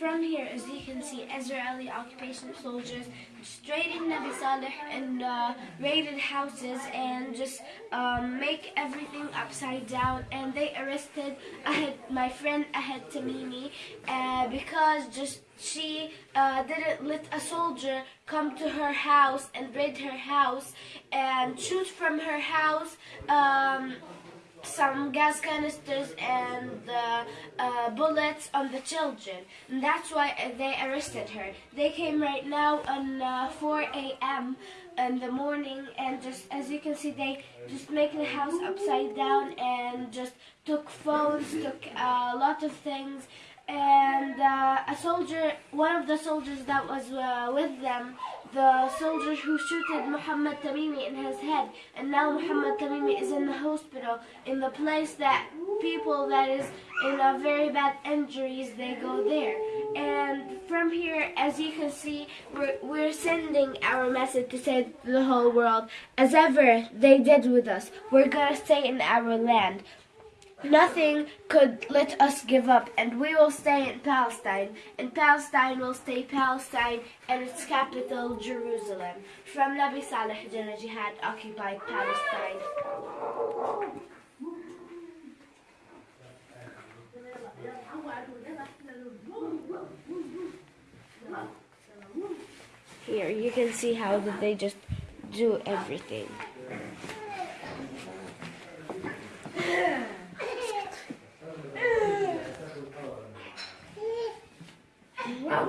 from here, as you can see, Israeli occupation soldiers raided Nabi Saleh and uh, raided houses and just um, make everything upside down. And they arrested Ahed, my friend Ahed Tamimi uh, because just she uh, didn't let a soldier come to her house and raid her house and shoot from her house. Um, some gas canisters and uh, uh, bullets on the children. And that's why they arrested her. They came right now on uh, 4 a.m. in the morning and just as you can see they just make the house upside down and just took phones, took a lot of things and uh, a soldier, one of the soldiers that was uh, with them, the soldier who shooted Muhammad Tamimi in his head, and now Muhammad Tamimi is in the hospital, in the place that people that is in a very bad injuries, they go there. And from here, as you can see, we're, we're sending our message to say to the whole world, as ever they did with us, we're gonna stay in our land. Nothing could let us give up, and we will stay in Palestine. And Palestine will stay Palestine, and its capital, Jerusalem. From Nabi Saleh Janna Jihad occupied Palestine. Here, you can see how they just do everything.